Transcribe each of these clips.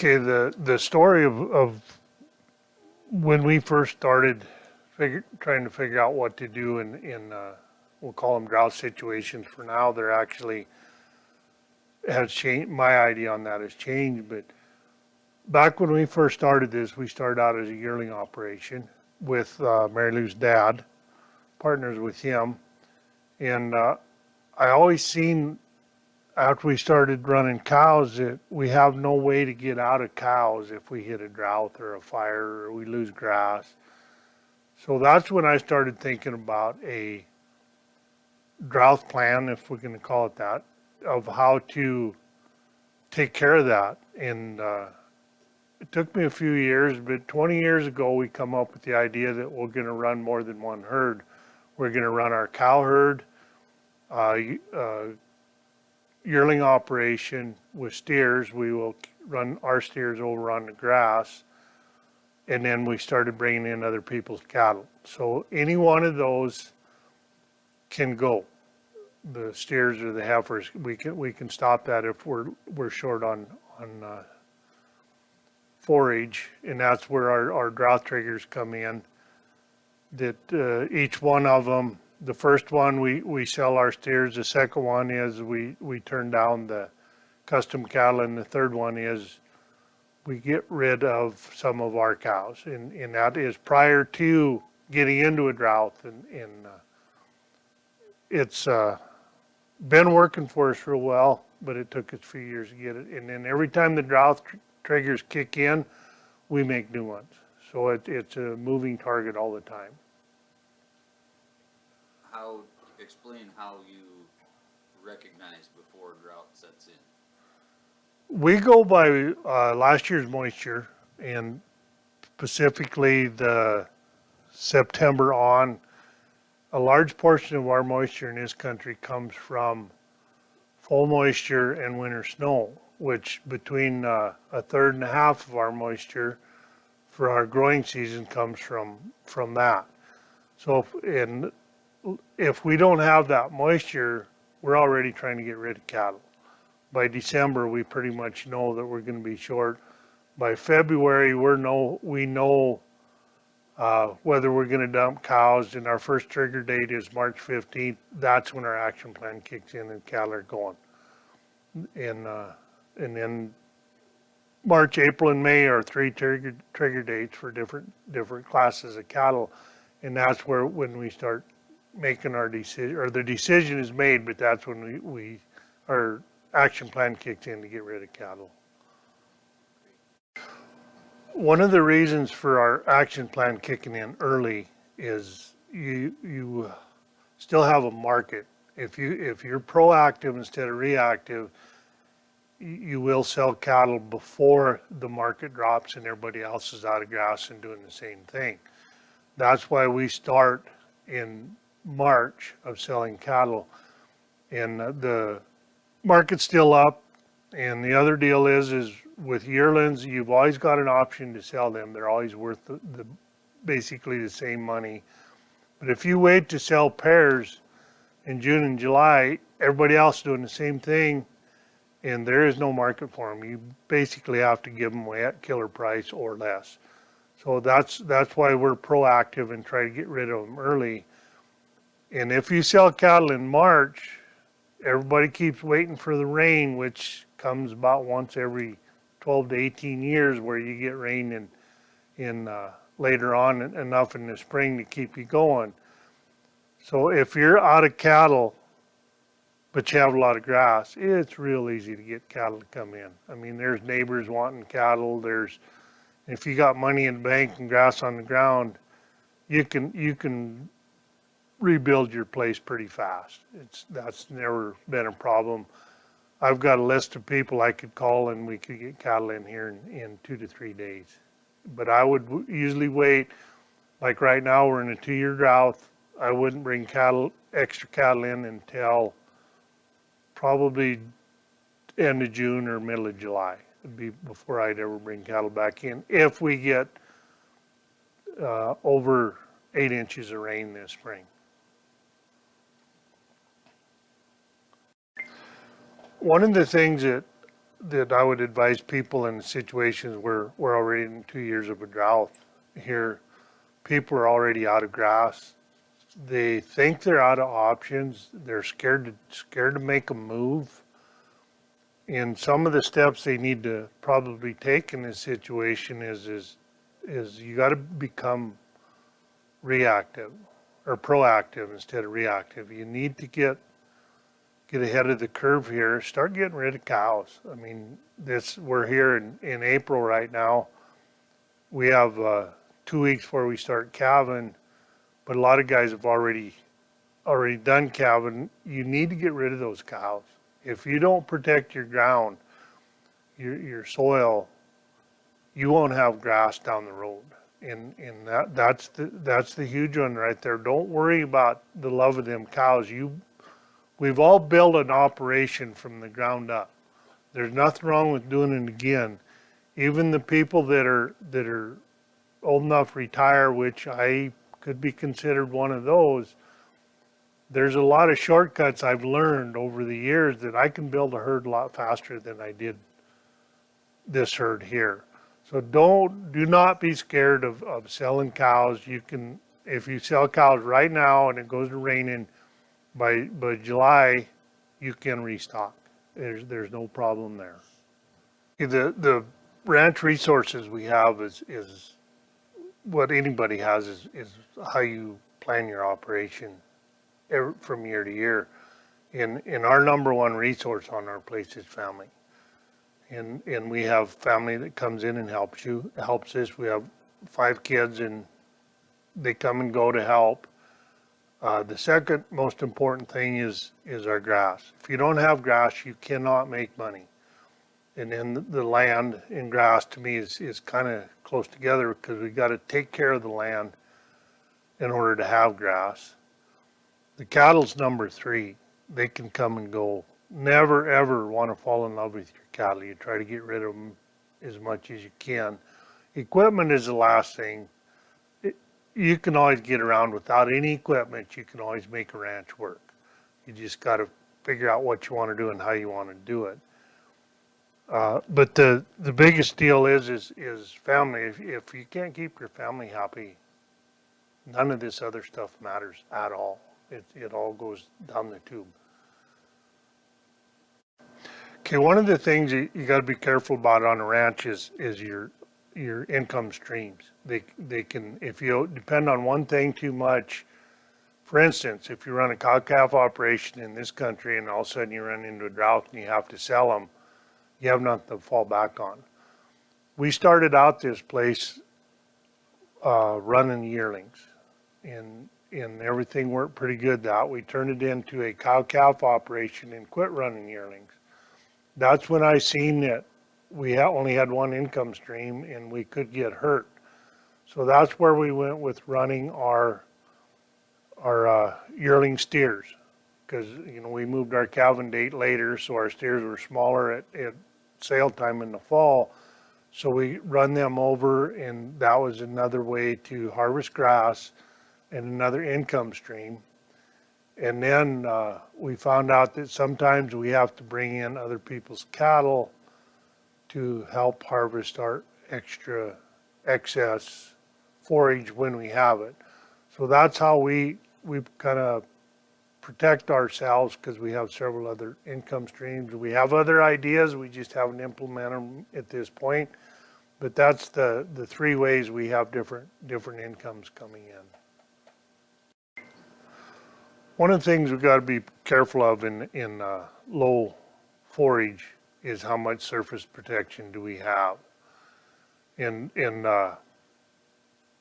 Okay, the, the story of, of when we first started figure, trying to figure out what to do in, in, uh, we'll call them drought situations for now, they're actually has changed, my idea on that has changed, but back when we first started this, we started out as a yearling operation with, uh, Mary Lou's dad, partners with him. And, uh, I always seen after we started running cows we have no way to get out of cows if we hit a drought or a fire or we lose grass. So that's when I started thinking about a drought plan, if we're going to call it that, of how to take care of that. And uh, it took me a few years, but 20 years ago, we come up with the idea that we're going to run more than one herd. We're going to run our cow herd, uh, uh, yearling operation with steers. We will run our steers over on the grass. And then we started bringing in other people's cattle. So any one of those can go. The steers or the heifers, we can we can stop that if we're we're short on on uh, forage, and that's where our, our drought triggers come in. That uh, each one of them the first one, we, we sell our steers. The second one is we, we turn down the custom cattle. And the third one is we get rid of some of our cows. And, and that is prior to getting into a drought. And, and uh, it's uh, been working for us real well, but it took us a few years to get it. And then every time the drought tr triggers kick in, we make new ones. So it, it's a moving target all the time how, explain how you recognize before drought sets in. We go by uh, last year's moisture and specifically the September on. A large portion of our moisture in this country comes from full moisture and winter snow, which between uh, a third and a half of our moisture for our growing season comes from from that. So, if, and if we don't have that moisture, we're already trying to get rid of cattle. By December, we pretty much know that we're going to be short. By February, we're know we know uh, whether we're going to dump cows, and our first trigger date is March 15th. That's when our action plan kicks in and cattle are going. And uh, and then March, April, and May are three trigger trigger dates for different different classes of cattle, and that's where when we start making our decision, or the decision is made, but that's when we, we, our action plan kicked in to get rid of cattle. One of the reasons for our action plan kicking in early is you, you still have a market. If you, if you're proactive instead of reactive, you will sell cattle before the market drops and everybody else is out of grass and doing the same thing. That's why we start in March of selling cattle. And uh, the market's still up. And the other deal is, is with yearlings, you've always got an option to sell them. They're always worth the, the basically the same money. But if you wait to sell pairs in June and July, everybody else doing the same thing, and there is no market for them. You basically have to give them away at killer price or less. So that's that's why we're proactive and try to get rid of them early. And if you sell cattle in March, everybody keeps waiting for the rain, which comes about once every 12 to 18 years where you get rain in, in uh, later on enough in the spring to keep you going. So if you're out of cattle, but you have a lot of grass, it's real easy to get cattle to come in. I mean, there's neighbors wanting cattle. There's, if you got money in the bank and grass on the ground, you can, you can rebuild your place pretty fast. It's that's never been a problem. I've got a list of people I could call and we could get cattle in here in, in two to three days. But I would usually wait, like right now we're in a two-year drought. I wouldn't bring cattle, extra cattle in until probably end of June or middle of July. It'd be before I'd ever bring cattle back in. If we get uh, over eight inches of rain this spring. One of the things that that I would advise people in situations where we're already in two years of a drought here. People are already out of grass. They think they're out of options. They're scared to, scared to make a move. And some of the steps they need to probably take in this situation is, is, is you gotta become reactive or proactive instead of reactive. You need to get get ahead of the curve here. Start getting rid of cows. I mean, this we're here in, in April right now. We have uh, two weeks before we start calving, but a lot of guys have already already done calving. You need to get rid of those cows. If you don't protect your ground, your your soil, you won't have grass down the road. And and that that's the that's the huge one right there. Don't worry about the love of them cows. You We've all built an operation from the ground up. There's nothing wrong with doing it again. Even the people that are, that are old enough to retire, which I could be considered one of those, there's a lot of shortcuts I've learned over the years that I can build a herd a lot faster than I did this herd here. So don't, do not be scared of, of selling cows. You can, if you sell cows right now and it goes to raining, by, by July, you can restock. There's, there's no problem there. The, the ranch resources we have is, is what anybody has is, is how you plan your operation ev- from year to year. And, and our number one resource on our place is family. And, and we have family that comes in and helps you, helps us. We have five kids and they come and go to help. Uh, the second most important thing is, is our grass. If you don't have grass, you cannot make money. And then the- land and grass to me is, is kind of close together because we've got to take care of the land in order to have grass. The cattle's number three. They can come and go. Never ever want to fall in love with your cattle. You try to get rid of them as much as you can. Equipment is the last thing you can always get around without any equipment. You can always make a ranch work. You just got to figure out what you want to do and how you want to do it. Uh, but the the biggest deal is is is family. If if you can't keep your family happy, none of this other stuff matters at all. It it all goes down the tube. Okay, one of the things you, you got to be careful about on a ranch is is your your income streams. They, they can, if you depend on one thing too much, for instance, if you run a cow-calf operation in this country and all of a sudden you run into a drought and you have to sell them, you have nothing to fall back on. We started out this place uh, running yearlings and, and everything worked pretty good that. We turned it into a cow-calf operation and quit running yearlings. That's when I seen that we only had one income stream and we could get hurt. So that's where we went with running our, our uh, yearling steers. Because, you know, we moved our calving date later, so our steers were smaller at, at sale time in the fall. So we run them over and that was another way to harvest grass and another income stream. And then uh, we found out that sometimes we have to bring in other people's cattle to help harvest our extra excess forage when we have it. So that's how we, we kind of protect ourselves because we have several other income streams. We have other ideas, we just haven't implemented them at this point. But that's the, the three ways we have different, different incomes coming in. One of the things we've got to be careful of in, in uh, low forage is how much surface protection do we have? In, in uh,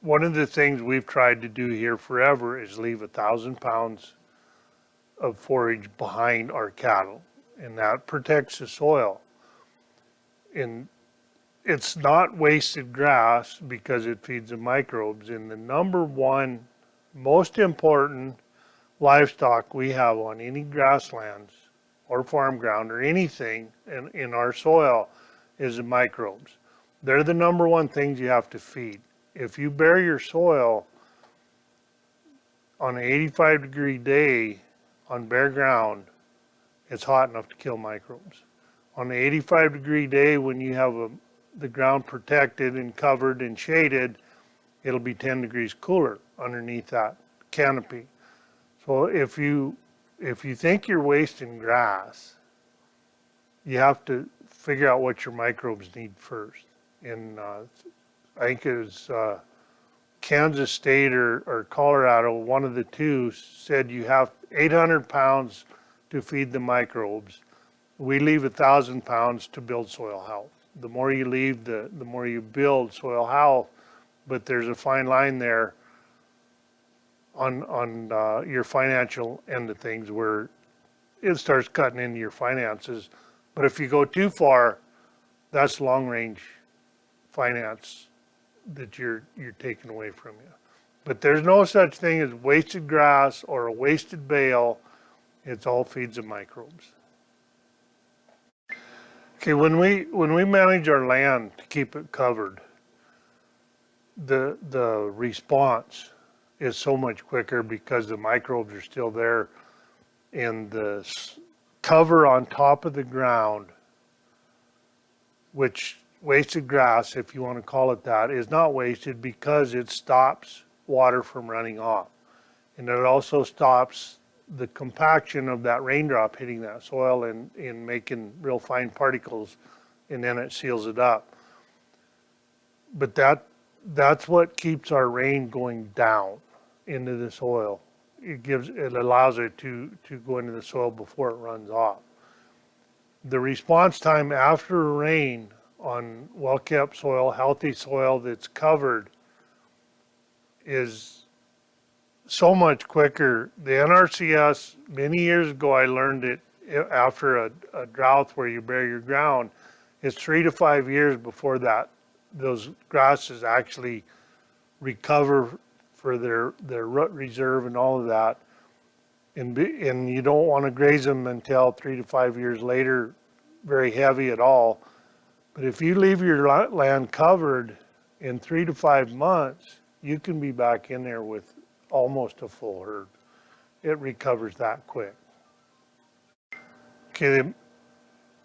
one of the things we've tried to do here forever is leave a thousand pounds of forage behind our cattle and that protects the soil. And it's not wasted grass because it feeds the microbes and the number one most important livestock we have on any grasslands or farm ground or anything in, in our soil is the microbes. They're the number one things you have to feed. If you bury your soil on an 85 degree day on bare ground, it's hot enough to kill microbes. On an eighty-five degree day, when you have a, the ground protected and covered and shaded, it'll be ten degrees cooler underneath that canopy. So if you, if you think you're wasting grass, you have to figure out what your microbes need first. And, uh, I think it was, uh, Kansas State or, or Colorado, one of the two said you have eight hundred pounds to feed the microbes. We leave a thousand pounds to build soil health. The more you leave, the, the more you build soil health, but there's a fine line there on, on, uh, your financial end of things where it starts cutting into your finances. But if you go too far, that's long range finance that you're, you're taking away from you. But there's no such thing as wasted grass or a wasted bale. It's all feeds of microbes. Okay, when we, when we manage our land to keep it covered, the, the response is so much quicker because the microbes are still there and the cover on top of the ground, which wasted grass, if you want to call it that, is not wasted because it stops water from running off. And it also stops the compaction of that raindrop hitting that soil and, and making real fine particles, and then it seals it up. But that, that's what keeps our rain going down into the soil. It gives, it allows it to, to go into the soil before it runs off. The response time after rain on well-kept soil, healthy soil that's covered is so much quicker. The NRCS, many years ago, I learned it after a, a drought where you bury your ground. It's three to five years before that, those grasses actually recover for their, their root reserve and all of that. And be, and you don't want to graze them until three to five years later, very heavy at all. But if you leave your land covered in three to five months, you can be back in there with almost a full herd. It recovers that quick. Okay, the,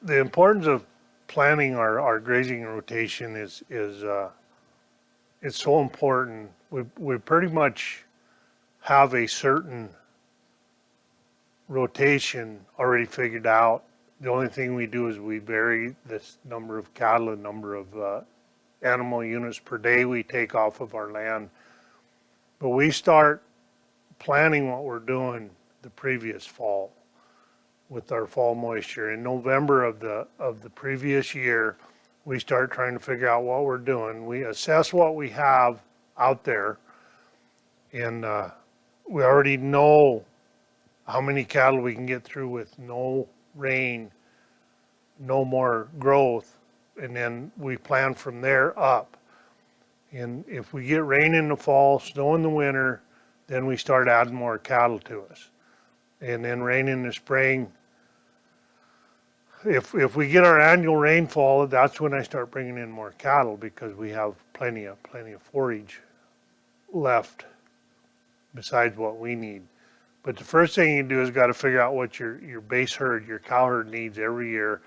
the importance of planning our, our grazing rotation is, is, uh, it's so important. We, we pretty much have a certain rotation already figured out. The only thing we do is we vary this number of cattle, and number of, uh, animal units per day we take off of our land. But we start planning what we're doing the previous fall with our fall moisture. In November of the, of the previous year, we start trying to figure out what we're doing. We assess what we have out there. And, uh, we already know how many cattle we can get through with no rain, no more growth. And then we plan from there up. And if we get rain in the fall, snow in the winter, then we start adding more cattle to us. And then rain in the spring. If, if we get our annual rainfall, that's when I start bringing in more cattle because we have plenty of, plenty of forage left besides what we need. But the first thing you do is got to figure out what your, your base herd, your cow herd needs every year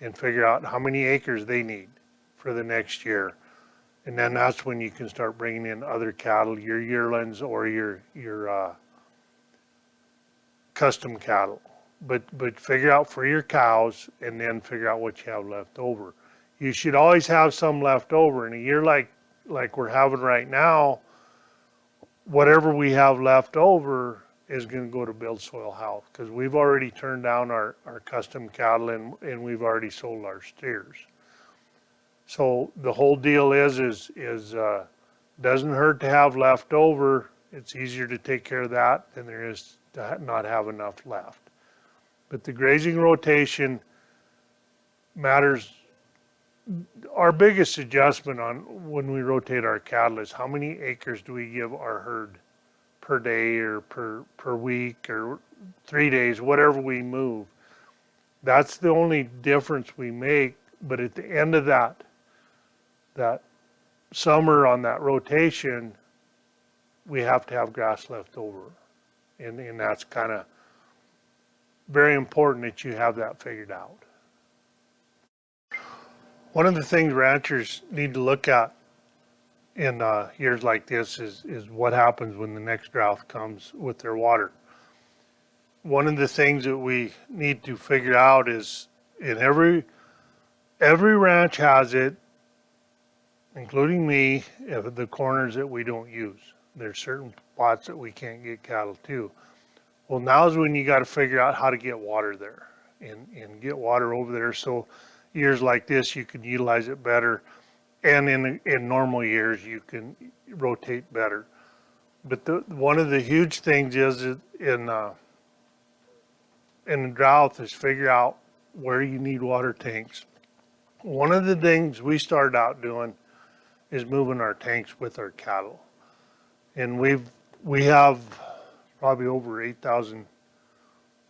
and figure out how many acres they need for the next year. And then that's when you can start bringing in other cattle, your yearlings or your, your, uh, custom cattle. But, but figure out for your cows and then figure out what you have left over. You should always have some left over in a year like, like we're having right now. Whatever we have left over is gonna go to build soil health, cause we've already turned down our, our custom cattle and, and we've already sold our steers. So the whole deal is, is, is, uh, doesn't hurt to have left over. It's easier to take care of that than there is to not have enough left. But the grazing rotation matters. Our biggest adjustment on when we rotate our cattle is how many acres do we give our herd per day or per, per week or three days, whatever we move. That's the only difference we make, but at the end of that, that summer on that rotation, we have to have grass left over. And, and that's kind of very important that you have that figured out. One of the things ranchers need to look at in uh, years like this is, is what happens when the next drought comes with their water. One of the things that we need to figure out is in every, every ranch has it, including me, the corners that we don't use. There's certain spots that we can't get cattle to. Well, now's when you got to figure out how to get water there and, and get water over there. So years like this, you can utilize it better. And in, in normal years, you can rotate better. But the, one of the huge things is in, uh, in the drought is figure out where you need water tanks. One of the things we started out doing is moving our tanks with our cattle. And we've, we have probably over 8,000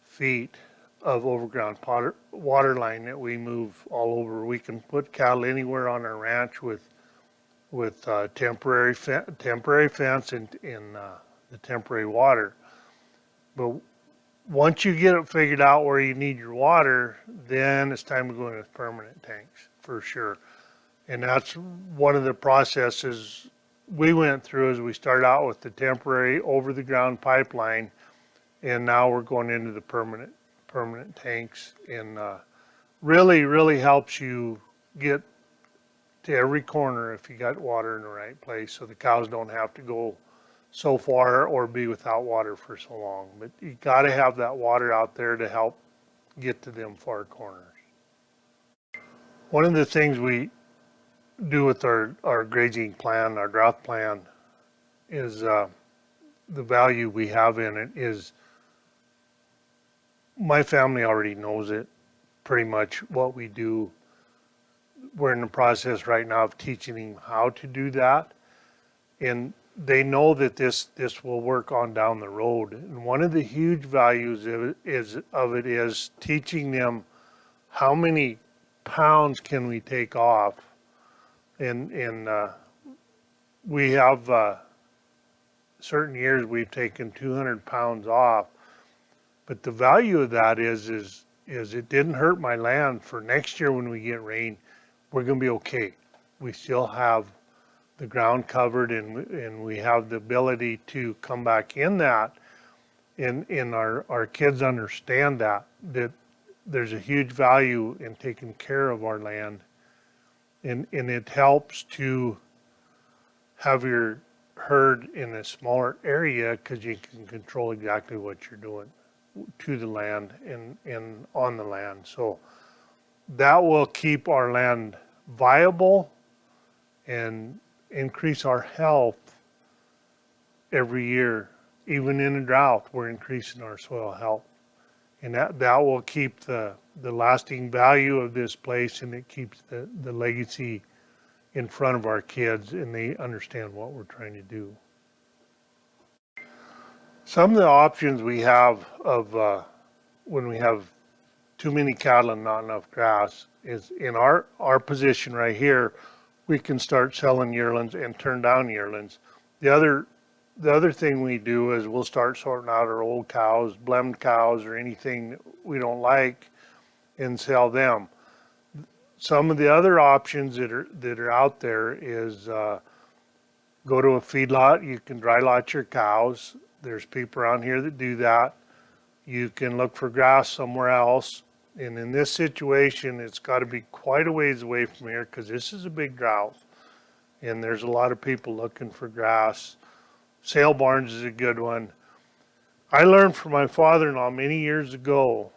feet of overground water, water line that we move all over. We can put cattle anywhere on our ranch with with uh, temporary fe temporary fence and in uh, the temporary water. But once you get it figured out where you need your water, then it's time to go into permanent tanks for sure. And that's one of the processes we went through as we started out with the temporary over the ground pipeline and now we're going into the permanent permanent tanks and uh, really really helps you get to every corner if you got water in the right place so the cows don't have to go so far or be without water for so long. But you got to have that water out there to help get to them far corners. One of the things we do with our, our grazing plan, our drought plan, is uh, the value we have in it is my family already knows it pretty much what we do. We're in the process right now of teaching them how to do that. And they know that this this will work on down the road. And one of the huge values of it is of it is teaching them how many pounds can we take off and and uh, we have uh, certain years we've taken 200 pounds off but the value of that is is is it didn't hurt my land for next year when we get rain we're going to be okay. We still have the ground covered and and we have the ability to come back in that and and our our kids understand that that there's a huge value in taking care of our land. And, and it helps to have your herd in a smaller area because you can control exactly what you're doing to the land and, and on the land. So that will keep our land viable and increase our health every year. Even in a drought, we're increasing our soil health. And that, that will keep the, the lasting value of this place and it keeps the, the legacy in front of our kids and they understand what we're trying to do. Some of the options we have of uh, when we have too many cattle and not enough grass is in our, our position right here, we can start selling yearlings and turn down yearlings. The other the other thing we do is we'll start sorting out our old cows, blemed cows, or anything we don't like and sell them. Some of the other options that are that are out there is uh, go to a feedlot. You can dry lot your cows. There's people around here that do that. You can look for grass somewhere else. And in this situation, it's got to be quite a ways away from here because this is a big drought. And there's a lot of people looking for grass Sale barns is a good one. I learned from my father-in-law many years ago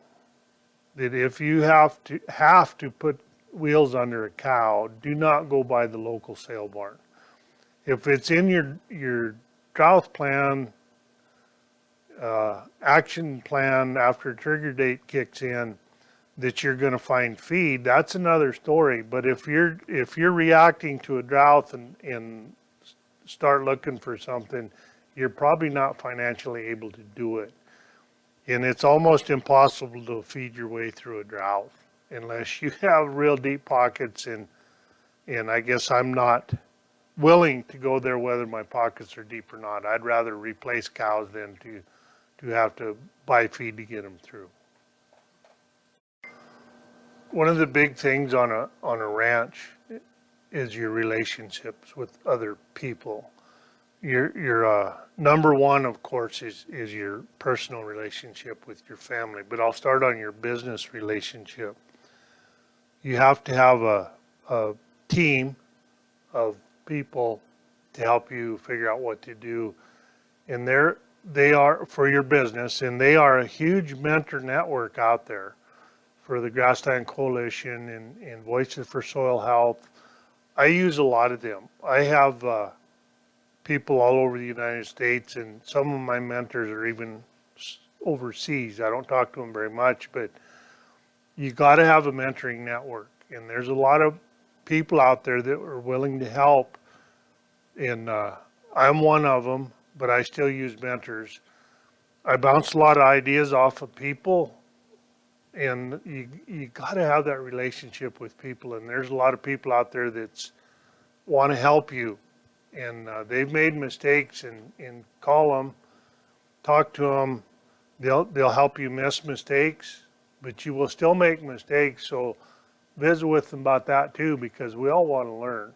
that if you have to have to put wheels under a cow, do not go by the local sale barn. If it's in your your drought plan, uh, action plan after trigger date kicks in, that you're going to find feed, that's another story. But if you're if you're reacting to a drought and and start looking for something, you're probably not financially able to do it. And it's almost impossible to feed your way through a drought unless you have real deep pockets and and I guess I'm not willing to go there whether my pockets are deep or not. I'd rather replace cows than to to have to buy feed to get them through. one of the big things on a, on a ranch is your relationships with other people. Your, your, uh, number one, of course, is, is your personal relationship with your family, but I'll start on your business relationship. You have to have a, a team of people to help you figure out what to do. And they're, they are for your business and they are a huge mentor network out there for the Grassland Coalition and, and Voices for Soil Health. I use a lot of them. I have, uh, people all over the United States and some of my mentors are even overseas. I don't talk to them very much, but you got to have a mentoring network and there's a lot of people out there that are willing to help. And, uh, I'm one of them, but I still use mentors. I bounce a lot of ideas off of people and you, you gotta have that relationship with people and there's a lot of people out there that's want to help you and uh, they've made mistakes and, and call them, talk to them. They'll, they'll help you miss mistakes, but you will still make mistakes. So visit with them about that too, because we all want to learn.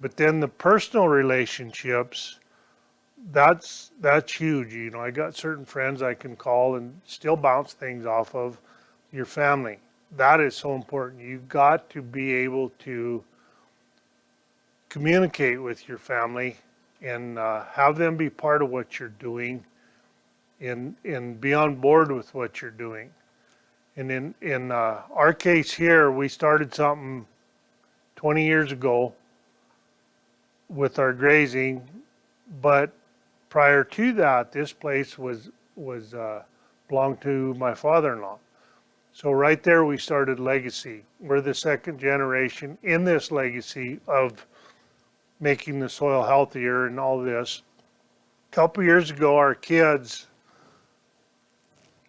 But then the personal relationships, that's, that's huge. You know, I got certain friends I can call and still bounce things off of your family. That is so important. You've got to be able to communicate with your family and uh, have them be part of what you're doing and, and be on board with what you're doing. And in, in uh, our case here, we started something 20 years ago with our grazing, but prior to that, this place was, was, uh, belonged to my father-in-law. So right there, we started legacy. We're the second generation in this legacy of making the soil healthier and all this. A Couple years ago, our kids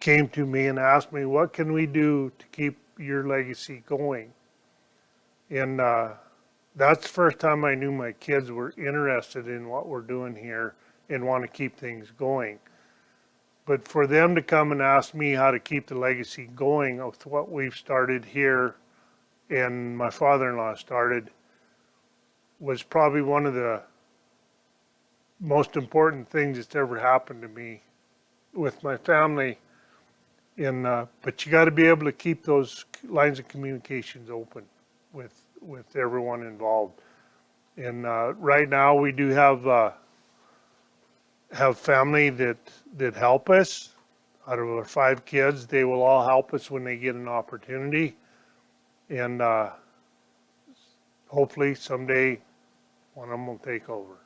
came to me and asked me, what can we do to keep your legacy going? And, uh, that's the first time I knew my kids were interested in what we're doing here and want to keep things going. But for them to come and ask me how to keep the legacy going with what we've started here and my father-in-law started was probably one of the most important things that's ever happened to me with my family. In, uh, but you got to be able to keep those lines of communications open with with everyone involved. And uh, right now, we do have uh, have family that that help us. Out of our five kids, they will all help us when they get an opportunity. And uh, hopefully, someday, one of them will take over.